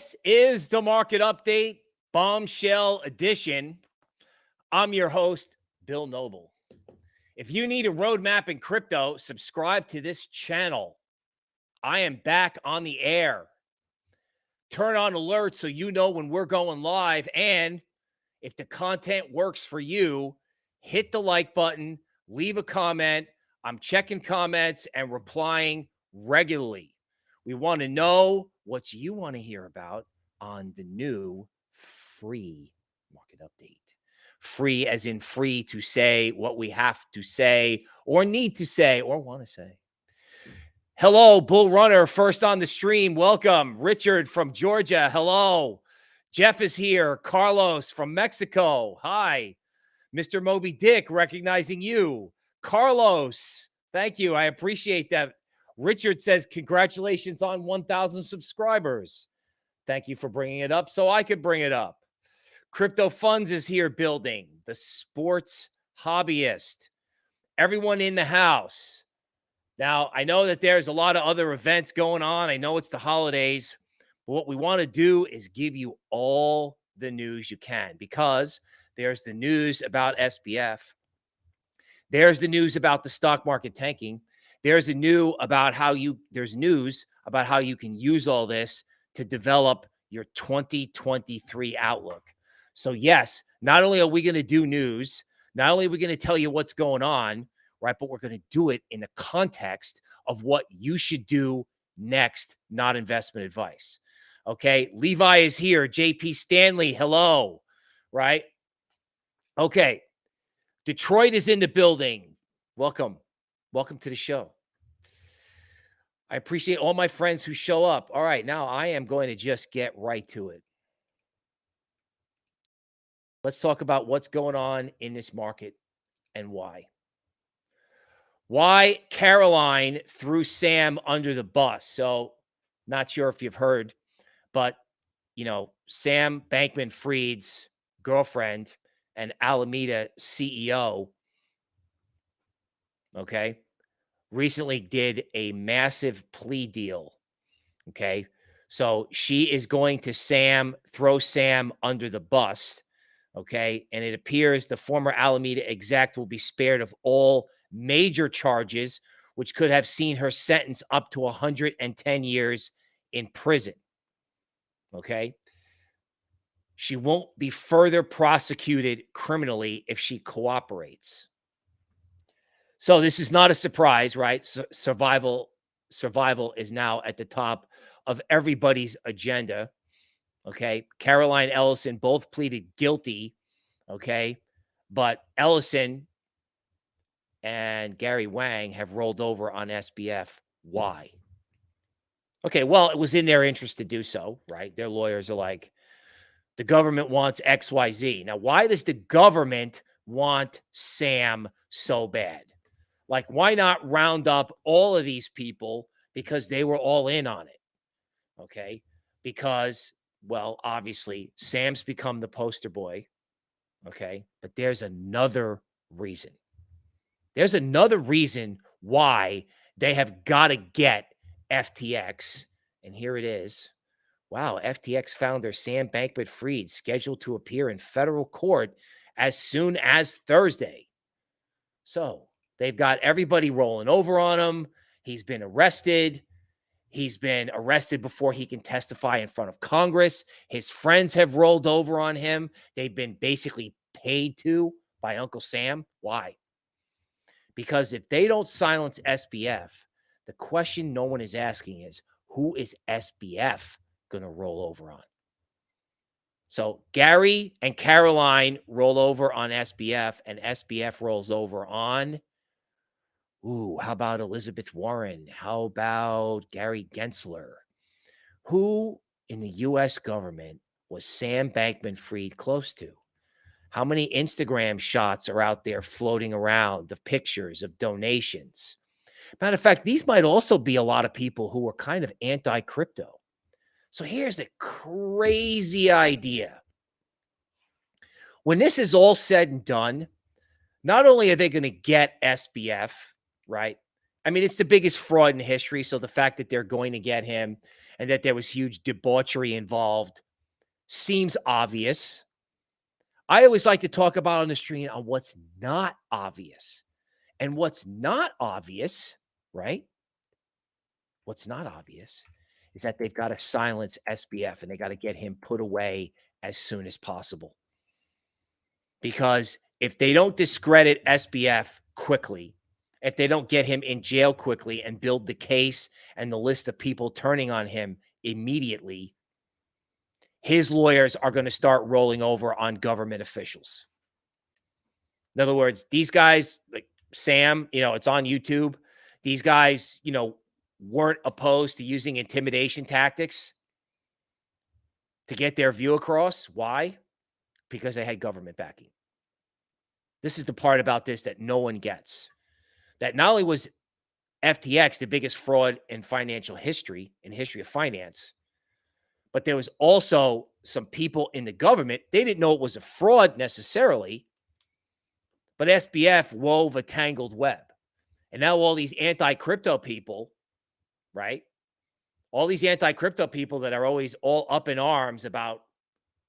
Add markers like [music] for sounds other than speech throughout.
This is the market update, bombshell edition. I'm your host, Bill Noble. If you need a roadmap in crypto, subscribe to this channel. I am back on the air. Turn on alerts so you know when we're going live. And if the content works for you, hit the like button, leave a comment. I'm checking comments and replying regularly. We want to know what you want to hear about on the new free market update. Free as in free to say what we have to say or need to say or want to say. Hello, Bull Runner, first on the stream. Welcome. Richard from Georgia. Hello. Jeff is here. Carlos from Mexico. Hi. Mr. Moby Dick, recognizing you. Carlos, thank you. I appreciate that. Richard says, Congratulations on 1,000 subscribers. Thank you for bringing it up so I could bring it up. Crypto Funds is here building the sports hobbyist. Everyone in the house. Now, I know that there's a lot of other events going on. I know it's the holidays. But what we want to do is give you all the news you can because there's the news about SBF. There's the news about the stock market tanking. There's a new about how you there's news about how you can use all this to develop your 2023 outlook. So yes, not only are we going to do news, not only are we going to tell you what's going on, right, but we're going to do it in the context of what you should do next, not investment advice. Okay, Levi is here. JP Stanley, hello. Right? Okay. Detroit is in the building. Welcome. Welcome to the show. I appreciate all my friends who show up. All right, now I am going to just get right to it. Let's talk about what's going on in this market and why. Why Caroline threw Sam under the bus. So, not sure if you've heard, but you know, Sam Bankman Fried's girlfriend and Alameda CEO okay, recently did a massive plea deal. Okay. So she is going to Sam, throw Sam under the bus. Okay. And it appears the former Alameda exec will be spared of all major charges, which could have seen her sentence up to 110 years in prison. Okay. She won't be further prosecuted criminally if she cooperates. So this is not a surprise, right? survival survival is now at the top of everybody's agenda. Okay. Caroline Ellison both pleaded guilty. Okay. But Ellison and Gary Wang have rolled over on SBF. Why? Okay. Well, it was in their interest to do so, right? Their lawyers are like, the government wants XYZ. Now, why does the government want Sam so bad? Like, why not round up all of these people because they were all in on it? Okay. Because, well, obviously, Sam's become the poster boy. Okay. But there's another reason. There's another reason why they have got to get FTX. And here it is. Wow. FTX founder Sam Bankman Fried scheduled to appear in federal court as soon as Thursday. So, They've got everybody rolling over on him. He's been arrested. He's been arrested before he can testify in front of Congress. His friends have rolled over on him. They've been basically paid to by Uncle Sam. Why? Because if they don't silence SBF, the question no one is asking is who is SBF going to roll over on? So Gary and Caroline roll over on SBF, and SBF rolls over on Ooh, how about Elizabeth Warren? How about Gary Gensler? Who in the US government was Sam Bankman Fried close to? How many Instagram shots are out there floating around of pictures of donations? Matter of fact, these might also be a lot of people who are kind of anti crypto. So here's a crazy idea. When this is all said and done, not only are they going to get SBF, right? I mean, it's the biggest fraud in history. So the fact that they're going to get him and that there was huge debauchery involved seems obvious. I always like to talk about on the stream on what's not obvious. And what's not obvious, right? What's not obvious is that they've got to silence SBF and they got to get him put away as soon as possible. Because if they don't discredit SBF quickly, if they don't get him in jail quickly and build the case and the list of people turning on him immediately, his lawyers are going to start rolling over on government officials. In other words, these guys, like Sam, you know, it's on YouTube. These guys, you know, weren't opposed to using intimidation tactics to get their view across. Why? Because they had government backing. This is the part about this that no one gets. That not only was FTX the biggest fraud in financial history, in history of finance, but there was also some people in the government. They didn't know it was a fraud necessarily, but SBF wove a tangled web. And now all these anti crypto people, right? All these anti crypto people that are always all up in arms about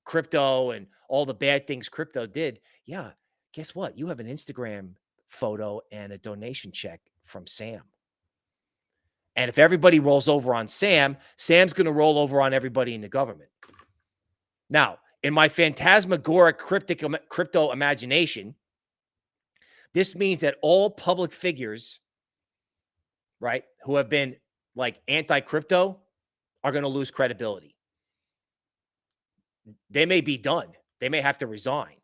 crypto and all the bad things crypto did. Yeah. Guess what? You have an Instagram photo and a donation check from Sam. And if everybody rolls over on Sam, Sam's going to roll over on everybody in the government. Now, in my phantasmagoric cryptic crypto imagination, this means that all public figures, right, who have been like anti-crypto are going to lose credibility. They may be done. They may have to resign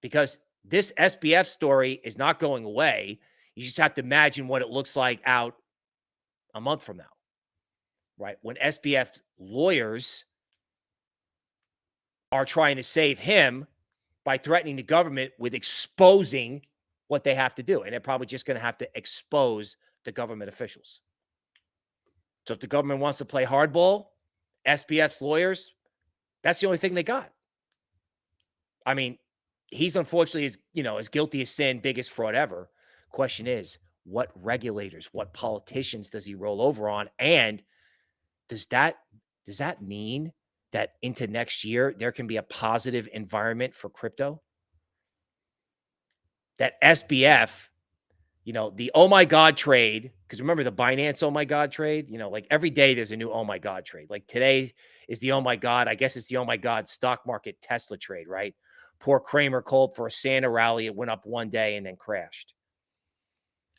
because this SBF story is not going away. You just have to imagine what it looks like out a month from now, right? When SBF lawyers are trying to save him by threatening the government with exposing what they have to do. And they're probably just going to have to expose the government officials. So if the government wants to play hardball, SBF's lawyers, that's the only thing they got. I mean, he's unfortunately as you know as guilty as sin, biggest fraud ever. Question is, what regulators, what politicians does he roll over on? And does that does that mean that into next year there can be a positive environment for crypto? That SBF, you know, the oh my god trade, because remember the Binance oh my god trade, you know, like every day there's a new oh my god trade. Like today is the oh my god, I guess it's the oh my god stock market Tesla trade, right? Poor Cramer called for a Santa rally. It went up one day and then crashed.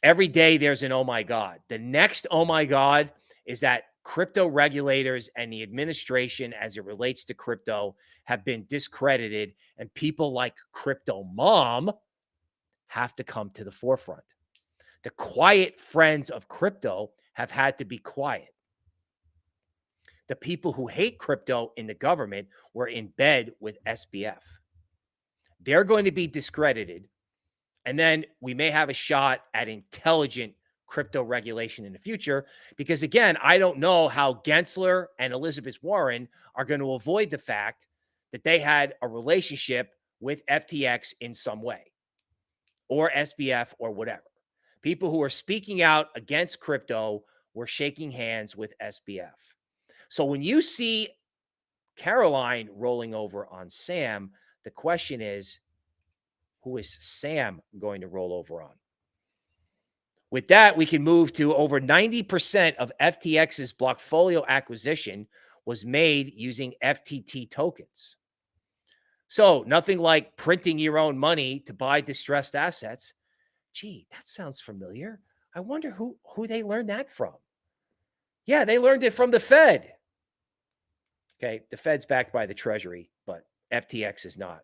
Every day there's an oh my God. The next oh my God is that crypto regulators and the administration, as it relates to crypto, have been discredited, and people like Crypto Mom have to come to the forefront. The quiet friends of crypto have had to be quiet. The people who hate crypto in the government were in bed with SBF. They're going to be discredited. And then we may have a shot at intelligent crypto regulation in the future. Because again, I don't know how Gensler and Elizabeth Warren are going to avoid the fact that they had a relationship with FTX in some way or SBF or whatever. People who are speaking out against crypto were shaking hands with SBF. So when you see Caroline rolling over on Sam, the question is, who is Sam going to roll over on? With that, we can move to over 90% of FTX's Blockfolio acquisition was made using FTT tokens. So nothing like printing your own money to buy distressed assets. Gee, that sounds familiar. I wonder who, who they learned that from. Yeah, they learned it from the Fed. Okay, the Fed's backed by the Treasury, FTX is not.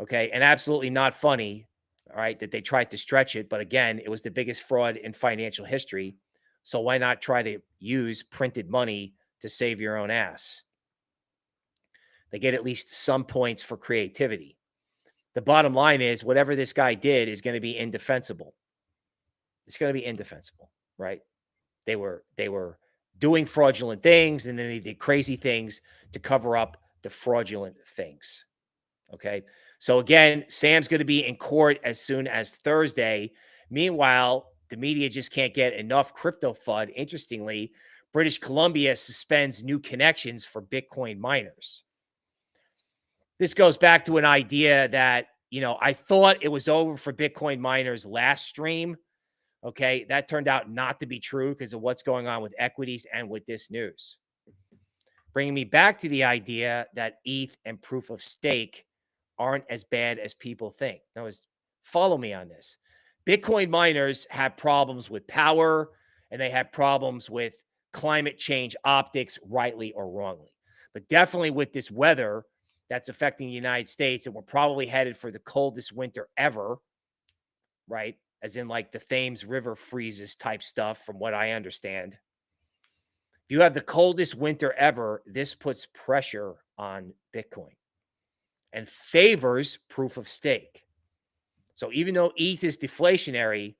Okay. And absolutely not funny. All right. That they tried to stretch it. But again, it was the biggest fraud in financial history. So why not try to use printed money to save your own ass? They get at least some points for creativity. The bottom line is whatever this guy did is going to be indefensible. It's going to be indefensible, right? They were they were doing fraudulent things and then they did crazy things to cover up the fraudulent things. Okay. So again, Sam's going to be in court as soon as Thursday. Meanwhile, the media just can't get enough crypto FUD. Interestingly, British Columbia suspends new connections for Bitcoin miners. This goes back to an idea that, you know, I thought it was over for Bitcoin miners last stream. Okay. That turned out not to be true because of what's going on with equities and with this news. Bringing me back to the idea that ETH and proof of stake aren't as bad as people think. Now, is follow me on this. Bitcoin miners have problems with power and they have problems with climate change optics, rightly or wrongly. But definitely with this weather that's affecting the United States, and we're probably headed for the coldest winter ever, right? As in like the Thames River freezes type stuff, from what I understand. If you have the coldest winter ever, this puts pressure on Bitcoin and favors proof of stake. So even though ETH is deflationary,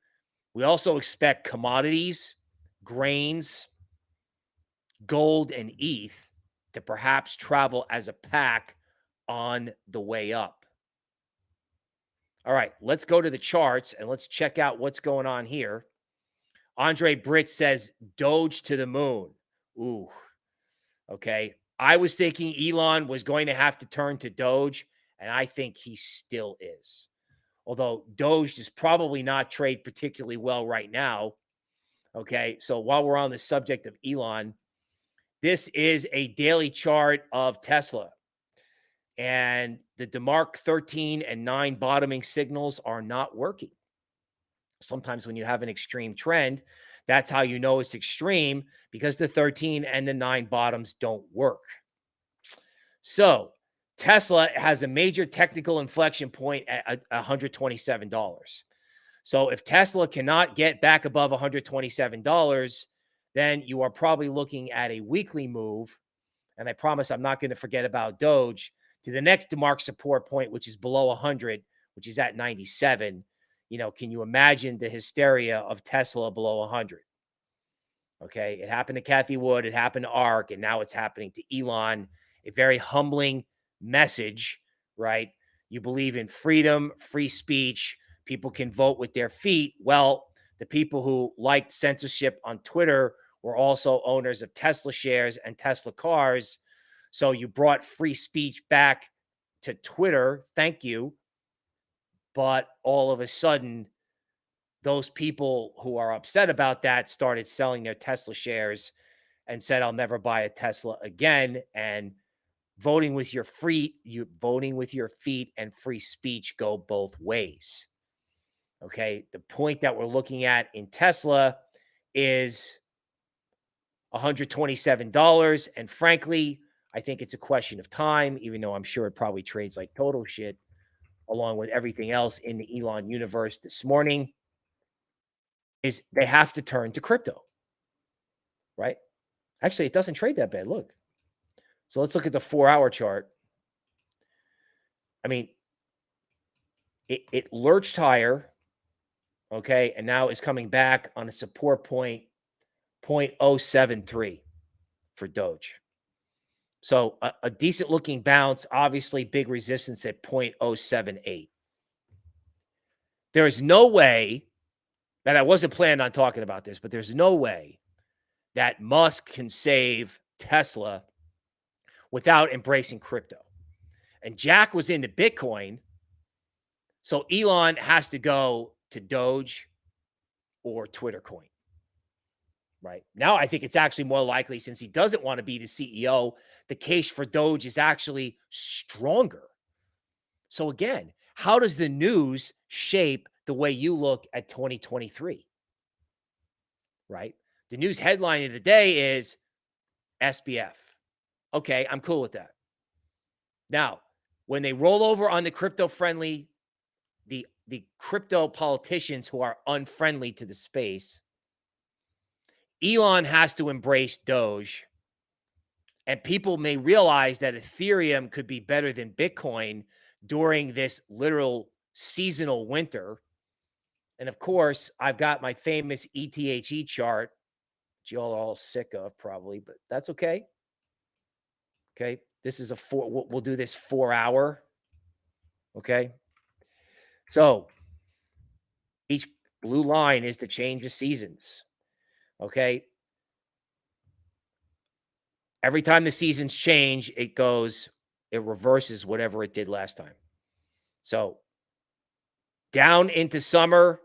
we also expect commodities, grains, gold, and ETH to perhaps travel as a pack on the way up. All right, let's go to the charts and let's check out what's going on here. Andre Brit says Doge to the moon. Ooh, okay. I was thinking Elon was going to have to turn to Doge, and I think he still is. Although Doge does probably not trade particularly well right now. Okay. So while we're on the subject of Elon, this is a daily chart of Tesla. And the DeMark 13 and 9 bottoming signals are not working. Sometimes when you have an extreme trend, that's how you know it's extreme because the 13 and the 9 bottoms don't work. So Tesla has a major technical inflection point at $127. So if Tesla cannot get back above $127, then you are probably looking at a weekly move. And I promise I'm not going to forget about Doge to the next DeMark support point, which is below 100, which is at 97. You know, can you imagine the hysteria of Tesla below 100? Okay. It happened to Cathie Wood. It happened to ARK. And now it's happening to Elon. A very humbling message, right? You believe in freedom, free speech. People can vote with their feet. Well, the people who liked censorship on Twitter were also owners of Tesla shares and Tesla cars. So you brought free speech back to Twitter. Thank you. But all of a sudden, those people who are upset about that started selling their Tesla shares and said, I'll never buy a Tesla again. And voting with your feet, you voting with your feet and free speech go both ways. Okay. The point that we're looking at in Tesla is $127. And frankly, I think it's a question of time, even though I'm sure it probably trades like total shit along with everything else in the Elon universe this morning. Is they have to turn to crypto, right? Actually, it doesn't trade that bad. Look. So let's look at the four hour chart. I mean, it, it lurched higher, okay, and now is coming back on a support point 0.073 for Doge. So a, a, decent looking bounce, obviously big resistance at 0.078. There is no way that I wasn't planning on talking about this, but there's no way that Musk can save Tesla without embracing crypto. And Jack was into Bitcoin. So Elon has to go to Doge or Twitter coin right? Now, I think it's actually more likely since he doesn't want to be the CEO, the case for Doge is actually stronger. So, again, how does the news shape the way you look at 2023? Right? The news headline of the day is SBF. Okay, I'm cool with that. Now, when they roll over on the crypto friendly, the the crypto politicians who are unfriendly to the space, Elon has to embrace Doge. And people may realize that Ethereum could be better than Bitcoin during this literal seasonal winter. And of course, I've got my famous ETHE chart, which y'all are all sick of probably, but that's okay. Okay. This is a four, we'll, we'll do this four hour. Okay. So each blue line is the change of seasons. Okay. Every time the seasons change, it goes, it reverses whatever it did last time. So down into summer,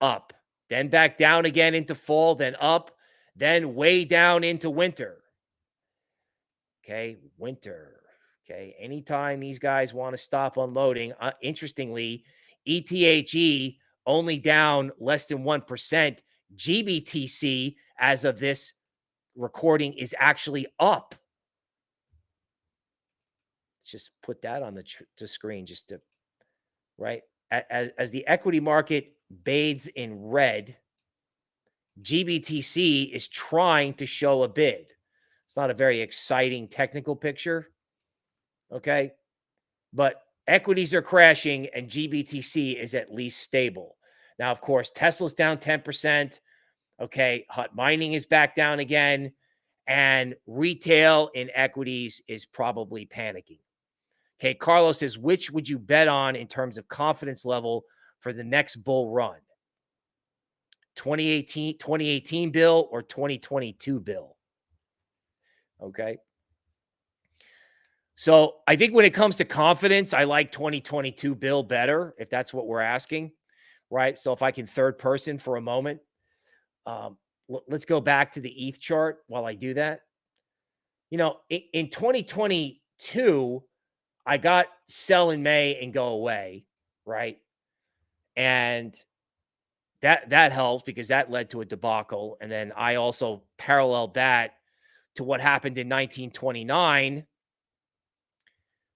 up, then back down again into fall, then up, then way down into winter. Okay, winter. Okay, anytime these guys want to stop unloading, uh, interestingly, ETHE only down less than 1%. GBTC, as of this recording, is actually up. Let's just put that on the, the screen just to, right? As, as the equity market bathes in red, GBTC is trying to show a bid. It's not a very exciting technical picture. Okay. But equities are crashing and GBTC is at least stable. Now, of course, Tesla's down 10%. Okay. Hut mining is back down again. And retail in equities is probably panicking. Okay. Carlos says, which would you bet on in terms of confidence level for the next bull run? 2018, 2018 bill or 2022 bill? Okay. So I think when it comes to confidence, I like 2022 bill better if that's what we're asking, right? So if I can third person for a moment, um, let's go back to the ETH chart while I do that. You know, in, in 2022, I got sell in May and go away, right? And that that helped because that led to a debacle. And then I also paralleled that to what happened in 1929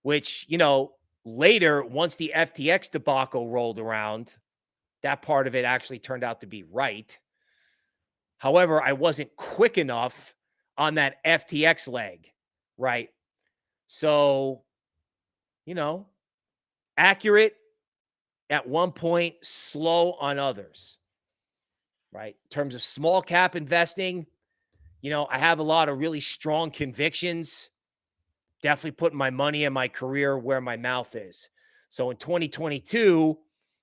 which, you know, later, once the FTX debacle rolled around, that part of it actually turned out to be right. However, I wasn't quick enough on that FTX leg, right? So, you know, accurate at one point, slow on others, right? In terms of small cap investing, you know, I have a lot of really strong convictions definitely putting my money and my career where my mouth is. So in 2022,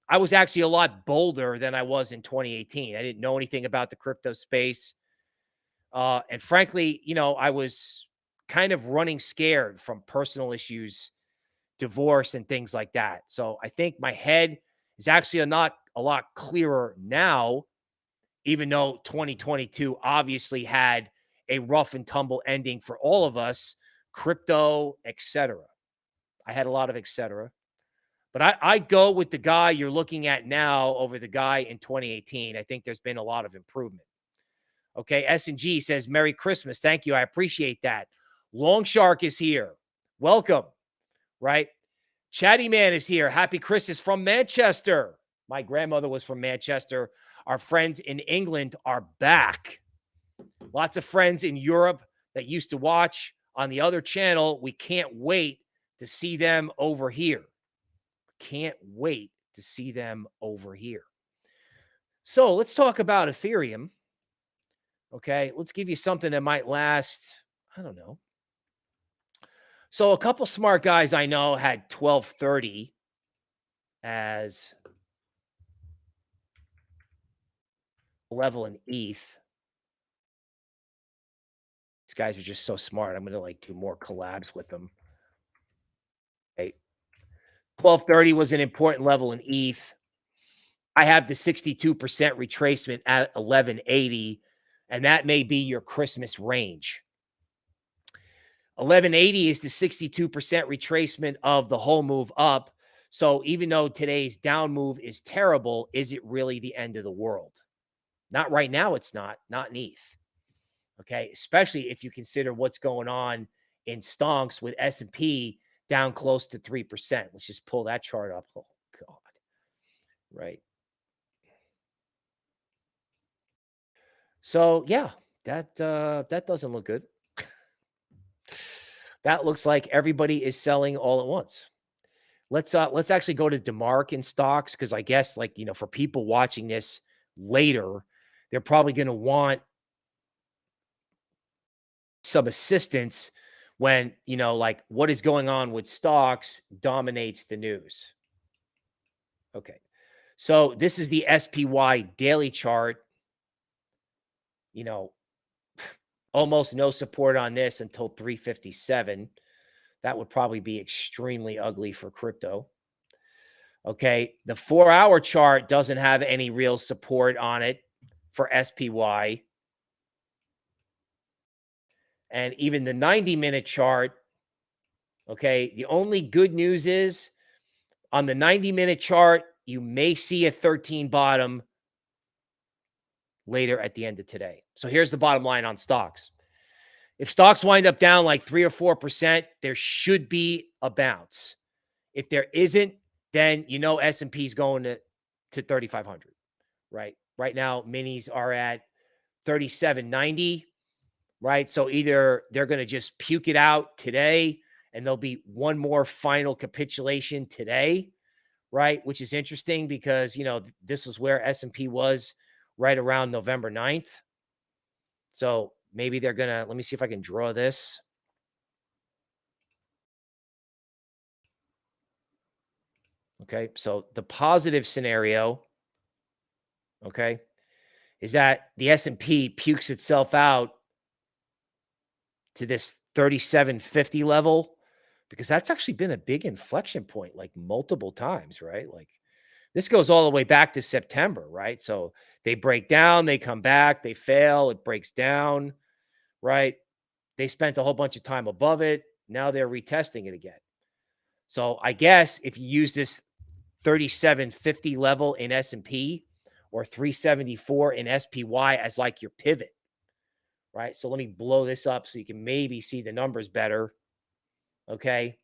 I was actually a lot bolder than I was in 2018. I didn't know anything about the crypto space. Uh, and frankly, you know, I was kind of running scared from personal issues, divorce, and things like that. So I think my head is actually a not a lot clearer now, even though 2022 obviously had a rough and tumble ending for all of us crypto, etc. I had a lot of etc. But I, I go with the guy you're looking at now over the guy in 2018. I think there's been a lot of improvement. Okay, S&G says, Merry Christmas. Thank you. I appreciate that. Long Shark is here. Welcome, right? Chatty Man is here. Happy Christmas from Manchester. My grandmother was from Manchester. Our friends in England are back. Lots of friends in Europe that used to watch on the other channel. We can't wait to see them over here. Can't wait to see them over here. So let's talk about Ethereum. Okay, let's give you something that might last, I don't know. So a couple smart guys I know had 1230 as level in ETH These guys are just so smart. I'm gonna like do more collabs with them. Okay. 1230 was an important level in ETH. I have the 62% retracement at 1180, and that may be your Christmas range. 1180 is the 62% retracement of the whole move up. So even though today's down move is terrible, is it really the end of the world? Not right now, it's not, not in ETH. Okay, especially if you consider what's going on in stonks with S&P down close to 3%. Let's just pull that chart up. Oh god. Right. So, yeah, that uh that doesn't look good. that looks like everybody is selling all at once. Let's uh let's actually go to DeMark in stocks cuz I guess like, you know, for people watching this later, they're probably going to want some assistance when, you know, like what is going on with stocks dominates the news. Okay. So this is the SPY daily chart. You know, [sighs] almost no support on this until 357. That would probably be extremely ugly for crypto. Okay. The four hour chart doesn't have any real support on it for SPY. And even the 90 minute chart. Okay. The only good news is on the 90 minute chart, you may see a 13 bottom later at the end of today. So here's the bottom line on stocks. If stocks wind up down like three or 4%, there should be a bounce. If there isn't, then you know S&P is going to, to 3,500, right? Right now, minis are at 3790, right? So either they're going to just puke it out today and there'll be one more final capitulation today, right? Which is interesting because, you know, this was where S&P was right around November 9th. So maybe they're going to, let me see if I can draw this. Okay. So the positive scenario, okay, is that the S&P pukes itself out to this 3750 level because that's actually been a big inflection point like multiple times, right? Like this goes all the way back to September, right? So they break down, they come back, they fail, it breaks down, right? They spent a whole bunch of time above it. Now they're retesting it again. So I guess if you use this 3750 level in S&P or 374 in SPY as like your pivot, right? So let me blow this up so you can maybe see the numbers better. Okay.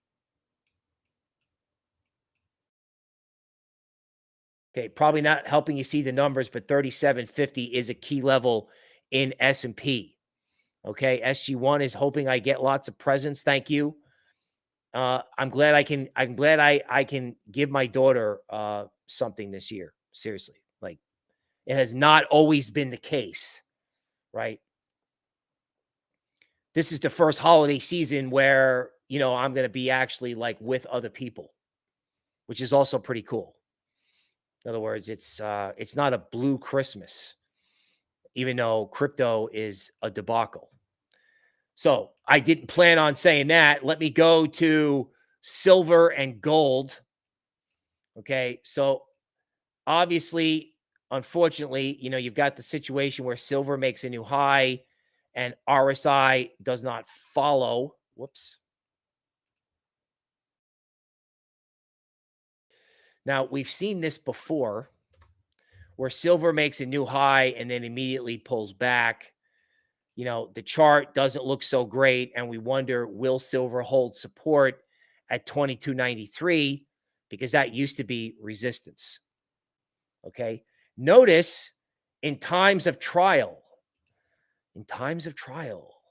Okay, probably not helping you see the numbers, but 3750 is a key level in S&P. Okay, SG1 is hoping I get lots of presents. Thank you. Uh, I'm glad I can. I'm glad I I can give my daughter uh, something this year. Seriously, like it has not always been the case, right? This is the first holiday season where you know I'm going to be actually like with other people, which is also pretty cool. In other words, it's uh, it's not a blue Christmas, even though crypto is a debacle. So I didn't plan on saying that. Let me go to silver and gold. Okay, so obviously, unfortunately, you know you've got the situation where silver makes a new high, and RSI does not follow. Whoops. Now, we've seen this before where silver makes a new high and then immediately pulls back. You know, the chart doesn't look so great. And we wonder, will silver hold support at 2293? Because that used to be resistance. Okay. Notice in times of trial, in times of trial,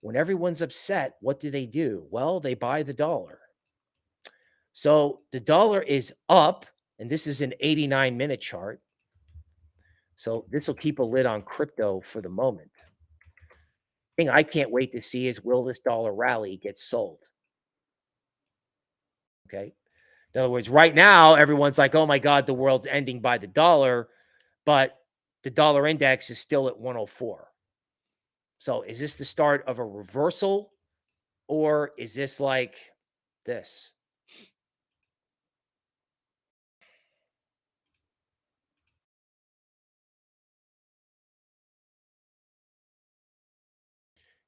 when everyone's upset, what do they do? Well, they buy the dollar. So the dollar is up, and this is an 89 minute chart. So this will keep a lid on crypto for the moment. Thing I can't wait to see is will this dollar rally get sold? Okay. In other words, right now, everyone's like, oh my God, the world's ending buy the dollar, but the dollar index is still at 104. So is this the start of a reversal or is this like this?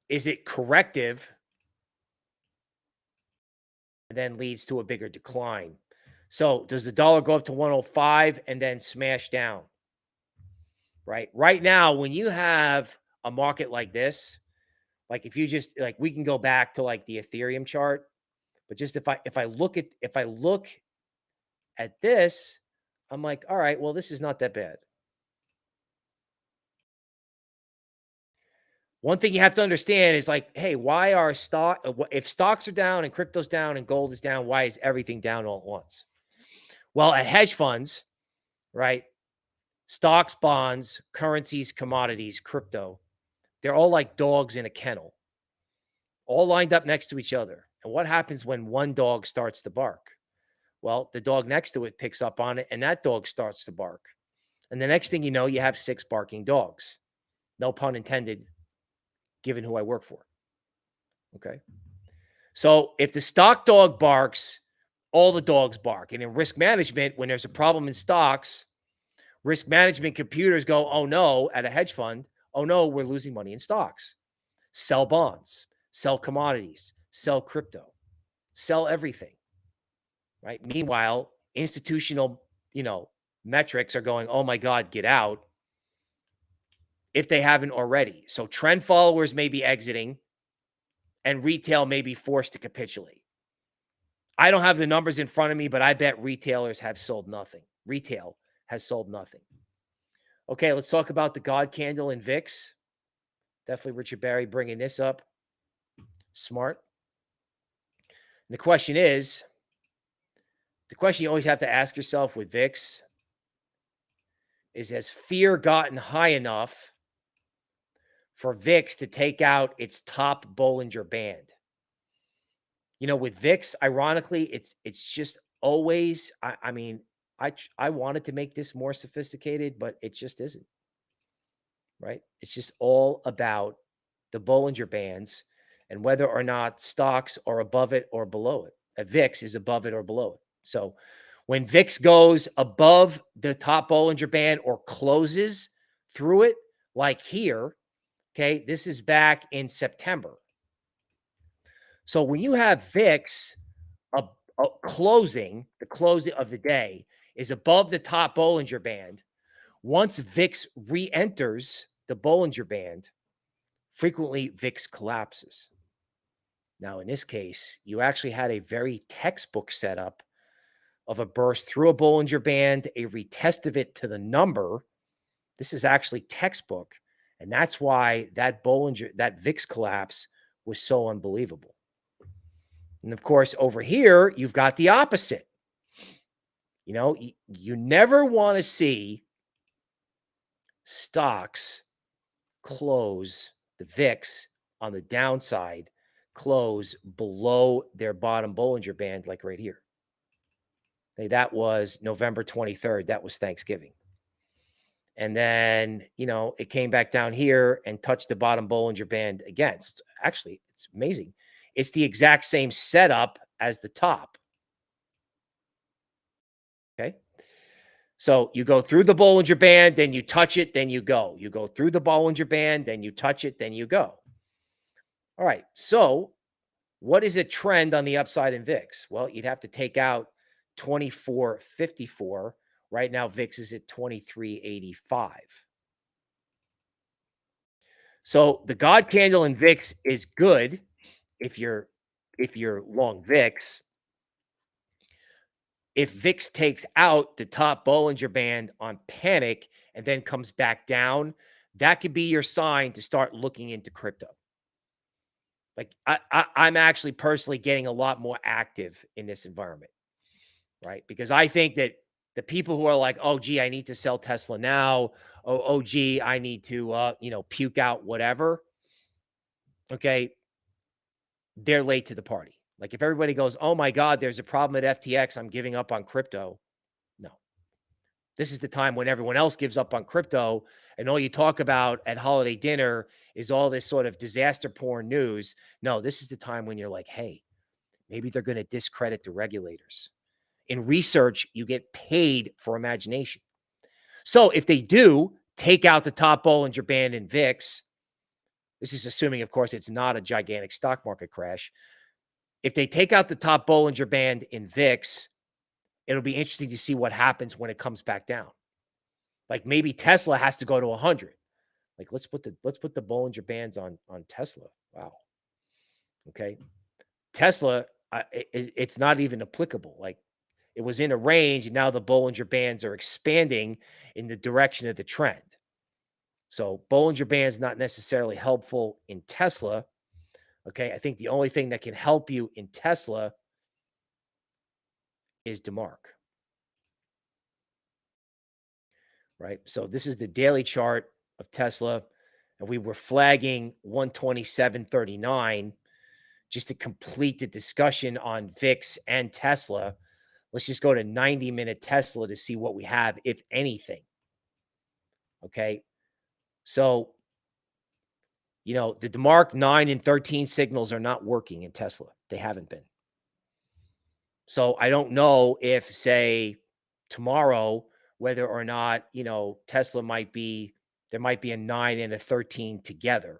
Is it corrective? And then leads to a bigger decline. So does the dollar go up to 105 and then smash down? Right. Right now, when you have a market like this, like if you just like we can go back to like the Ethereum chart, but just if I if I look at if I look at this, I'm like, all right, well, this is not that bad. One thing you have to understand is like, hey, why are stock if stocks are down and crypto's down and gold is down, why is everything down all at once? Well, at hedge funds, right? Stocks, bonds, currencies, commodities, crypto, they're all like dogs in a kennel, all lined up next to each other. And what happens when one dog starts to bark? Well, the dog next to it picks up on it and that dog starts to bark. And the next thing you know, you have six barking dogs. No pun intended, given who I work for. Okay. So if the stock dog barks, all the dogs bark. And in risk management, when there's a problem in stocks, risk management computers go, oh no, at a hedge fund, oh no, we're losing money in stocks. Sell bonds, sell commodities, sell crypto, sell everything. Right. Meanwhile, institutional, you know, metrics are going, oh my God, get out if they haven't already. So trend followers may be exiting and retail may be forced to capitulate. I don't have the numbers in front of me, but I bet retailers have sold nothing. Retail has sold nothing. Okay, let's talk about the God candle and VIX. Definitely Richard Barry bringing this up. Smart. And the question is the question you always have to ask yourself with VIX is has fear gotten high enough for VIX to take out its top Bollinger Band? You know, with VIX, ironically, it's it's just always. I, I mean, I I wanted to make this more sophisticated, but it just isn't. Right? It's just all about the Bollinger Bands and whether or not stocks are above it or below it. A VIX is above it or below it. So when VIX goes above the top Bollinger Band or closes through it, like here, okay, this is back in September. So when you have VIX a, a uh, closing, the closing of the day is above the top Bollinger Band, once VIX re-enters the Bollinger Band, frequently VIX collapses. Now, in this case, you actually had a very textbook setup of a burst through a Bollinger Band, a retest of it to the number. This is actually textbook. And that's why that Bollinger, that VIX collapse was so unbelievable. And of course, over here, you've got the opposite. You know, you, never want to see stocks close the VIX on the downside, close below their bottom Bollinger Band, like right here. Okay, that was November 23rd. That was Thanksgiving. And then, you know, it came back down here and touched the bottom Bollinger Band again. So it's actually, it's amazing. It's the exact same setup as the top. Okay. So you go through the Bollinger Band, then you touch it, then you go. You go through the Bollinger Band, then you touch it, then you go. All right. So what is a trend on the upside in VIX? Well, you'd have to take out 2454. Right now, VIX is at 2385. So the God candle in VIX is good if you're if you're long VIX. If VIX takes out the top Bollinger Band on panic and then comes back down, that could be your sign to start looking into crypto. Like I, I I'm actually personally getting a lot more active in this environment right? Because I think that the people who are like, oh, gee, I need to sell Tesla now. Oh, oh gee, I need to, uh, you know, puke out whatever. Okay. They're late to the party. Like if everybody goes, oh my God, there's a problem at FTX, I'm giving up on crypto. No. This is the time when everyone else gives up on crypto. And all you talk about at holiday dinner is all this sort of disaster porn news. No, this is the time when you're like, hey, maybe they're going to discredit the regulators in research, you get paid for imagination. So if they do take out the top Bollinger Band and VIX, this is assuming, of course, it's not a gigantic stock market crash. If they take out the top Bollinger Band in VIX, it'll be interesting to see what happens when it comes back down. Like maybe Tesla has to go to 100. Like let's put the let's put the Bollinger Bands on on Tesla. Wow. Okay. Tesla, uh, it, it's not even applicable. Like it was in a range, and now the Bollinger Bands are expanding in the direction of the trend. So Bollinger Bands not necessarily helpful in Tesla. Okay, I think the only thing that can help you in Tesla is DeMark. Right. So this is the daily chart of Tesla, and we were flagging 127.39 just to complete the discussion on VIX and Tesla Let's just go to 90 minute Tesla to see what we have, if anything. Okay. So, you know, the DeMark 9 and 13 signals are not working in Tesla. They haven't been. So I don't know if, say, tomorrow, whether or not, you know, Tesla might be, there might be a 9 and a 13 together.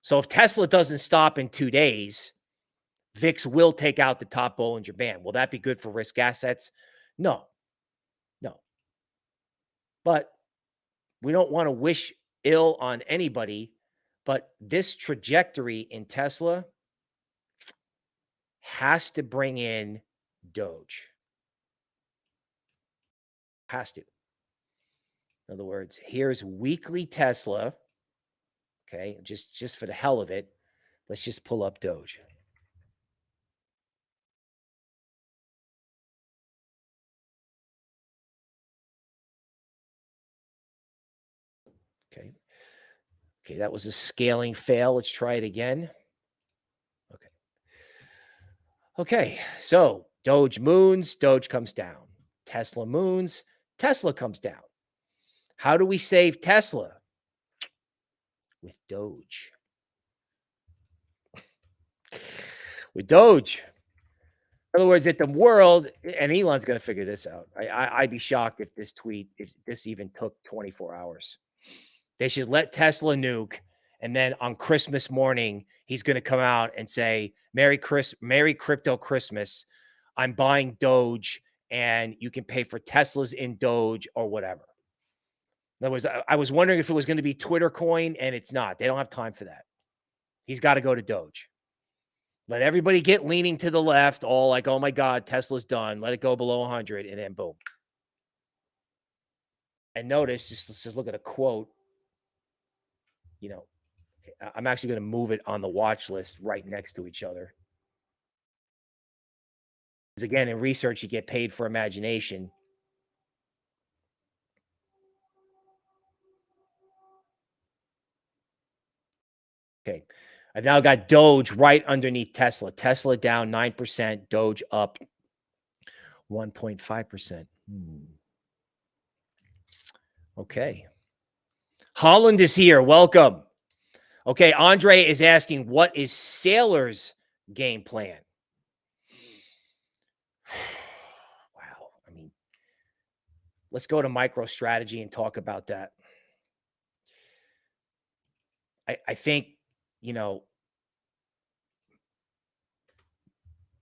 So if Tesla doesn't stop in two days, VIX will take out the top Bollinger Band. Will that be good for risk assets? No. No. But we don't want to wish ill on anybody. But this trajectory in Tesla has to bring in Doge. Has to. In other words, here's weekly Tesla. Okay, just just for the hell of it, let's just pull up Doge. Okay. Okay, that was a scaling fail. Let's try it again. Okay. Okay, so Doge moons, Doge comes down. Tesla moons, Tesla comes down. How do we save Tesla? With Doge. With Doge. In other words, at the world, and Elon's going to figure this out. I, I, I'd be shocked if this tweet, if this even took 24 hours. They should let Tesla nuke. And then on Christmas morning, he's going to come out and say, Merry Chris, Merry Crypto Christmas. I'm buying Doge and you can pay for Teslas in Doge or whatever. Other words, I, was wondering if it was going to be Twitter coin, and it's not. They don't have time for that. He's got to go to Doge. Let everybody get leaning to the left, all like, oh my God, Tesla's done. Let it go below 100, and then boom. And notice, just just look at a quote. You know, I'm actually going to move it on the watch list right next to each other. Because again, in research, you get paid for imagination. Okay. I've now got Doge right underneath Tesla. Tesla down 9%, Doge up 1.5%. Hmm. Okay. Holland is here. Welcome. Okay. Andre is asking, what is Saylor's game plan? [sighs] wow. I mean, let's go to MicroStrategy and talk about that. I, I think you know,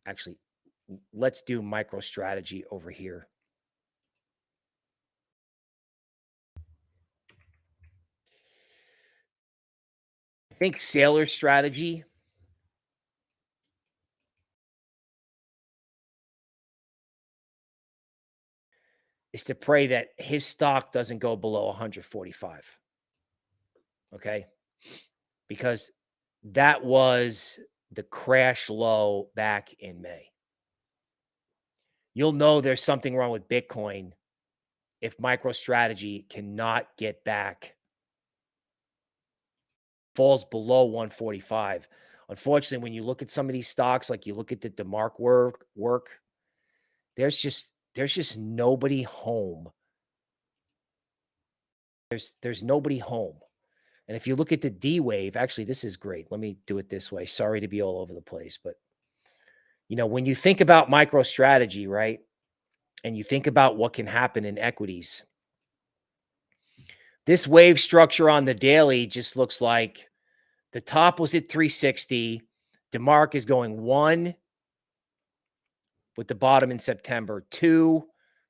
actually, let's do MicroStrategy over here. Think Saylor strategy is to pray that his stock doesn't go below 145. Okay. Because that was the crash low back in May. You'll know there's something wrong with Bitcoin if MicroStrategy cannot get back, falls below 145. Unfortunately, when you look at some of these stocks, like you look at the DeMark work, work there's just there's just nobody home. There's there's nobody home. And if you look at the D wave, actually, this is great. Let me do it this way. Sorry to be all over the place, but you know, when you think about MicroStrategy, right? And you think about what can happen in equities, this wave structure on the daily just looks like the top was at 360. DeMark is going one with the bottom in September, two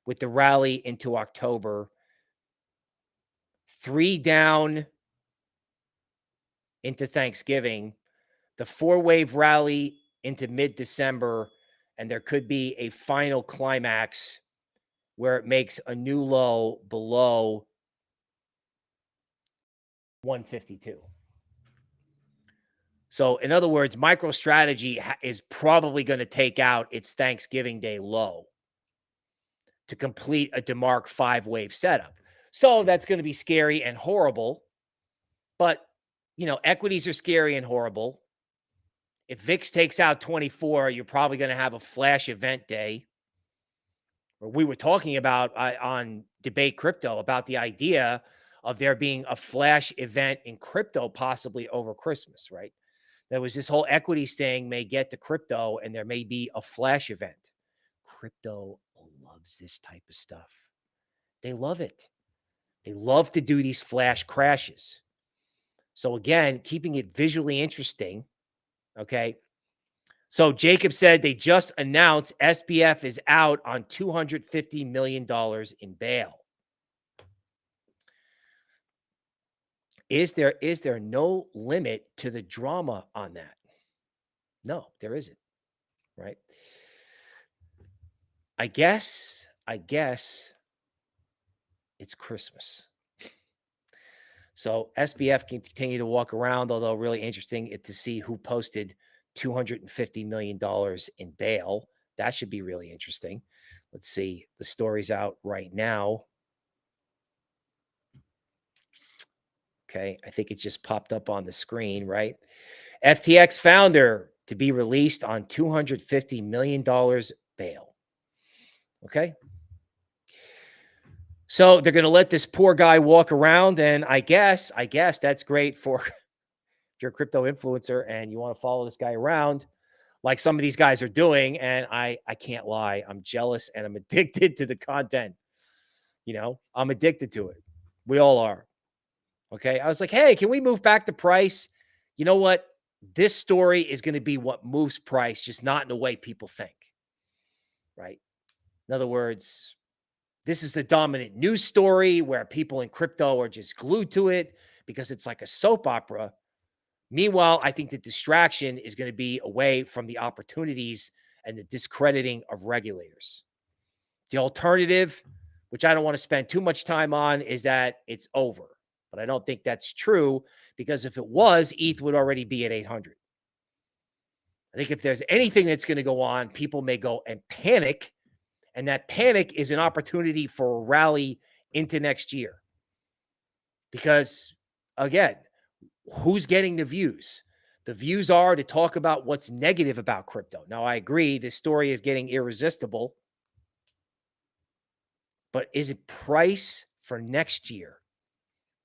with the rally into October, three down into Thanksgiving, the four wave rally into mid December, and there could be a final climax where it makes a new low below 152. So, in other words, MicroStrategy is probably going to take out its Thanksgiving Day low to complete a DeMark five wave setup. So, that's going to be scary and horrible. But you know, equities are scary and horrible. If VIX takes out 24, you're probably going to have a flash event day. we were talking about uh, on debate crypto about the idea of there being a flash event in crypto possibly over Christmas, right? There was this whole equities thing may get to crypto and there may be a flash event. Crypto loves this type of stuff. They love it. They love to do these flash crashes. So again, keeping it visually interesting. Okay. So Jacob said they just announced SBF is out on $250 million in bail. Is there is there no limit to the drama on that? No, there isn't. Right? I guess I guess it's Christmas. So SBF can continue to walk around, although really interesting to see who posted $250 million in bail. That should be really interesting. Let's see. The story's out right now. Okay. I think it just popped up on the screen, right? FTX founder to be released on $250 million bail. Okay. So they're going to let this poor guy walk around. And I guess, I guess that's great for [laughs] if you're a crypto influencer and you want to follow this guy around like some of these guys are doing. And I, I can't lie. I'm jealous and I'm [laughs] addicted to the content. You know, I'm addicted to it. We all are. Okay. I was like, hey, can we move back to price? You know what? This story is going to be what moves price, just not in the way people think. Right. In other words, this is a dominant news story where people in crypto are just glued to it because it's like a soap opera. Meanwhile, I think the distraction is going to be away from the opportunities and the discrediting of regulators. The alternative, which I don't want to spend too much time on, is that it's over. But I don't think that's true because if it was, ETH would already be at 800. I think if there's anything that's going to go on, people may go and panic. And that panic is an opportunity for a rally into next year. Because again, who's getting the views? The views are to talk about what's negative about crypto. Now, I agree, this story is getting irresistible. But is it price for next year?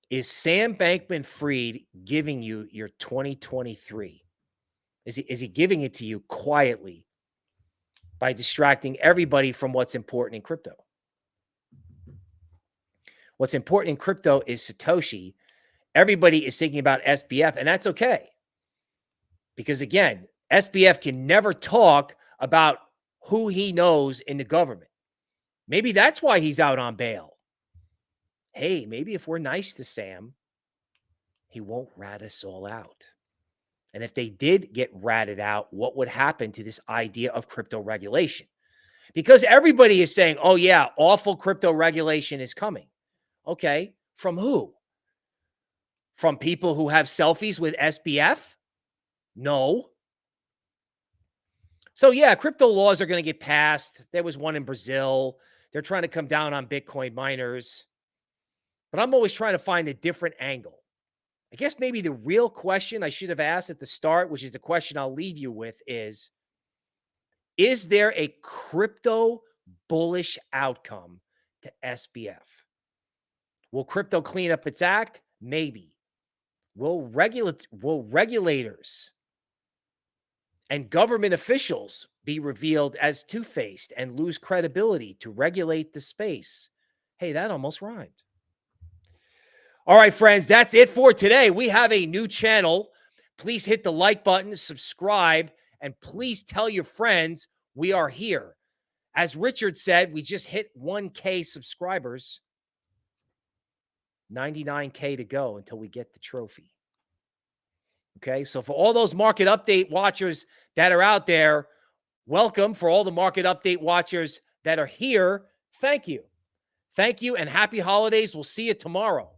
Is Sam Bankman-Fried giving you your 2023? Is he, is he giving it to you quietly by distracting everybody from what's important in crypto? What's important in crypto is Satoshi. Everybody is thinking about SBF, and that's okay. Because again, SBF can never talk about who he knows in the government. Maybe that's why he's out on bail hey, maybe if we're nice to Sam, he won't rat us all out. And if they did get ratted out, what would happen to this idea of crypto regulation? Because everybody is saying, oh, yeah, awful crypto regulation is coming. Okay. From who? From people who have selfies with SBF? No. So, yeah, crypto laws are going to get passed. There was one in Brazil. They're trying to come down on Bitcoin miners. But I'm always trying to find a different angle. I guess maybe the real question I should have asked at the start, which is the question I'll leave you with, is Is there a crypto bullish outcome to SBF? Will crypto clean up its act? Maybe. Will regulate will regulators and government officials be revealed as two-faced and lose credibility to regulate the space? Hey, that almost rhymed. All right, friends, that's it for today. We have a new channel. Please hit the like button, subscribe, and please tell your friends we are here. As Richard said, we just hit 1K subscribers. 99K to go until we get the trophy. Okay, so for all those market update watchers that are out there, welcome. For all the market update watchers that are here, thank you. Thank you and happy holidays. We'll see you tomorrow.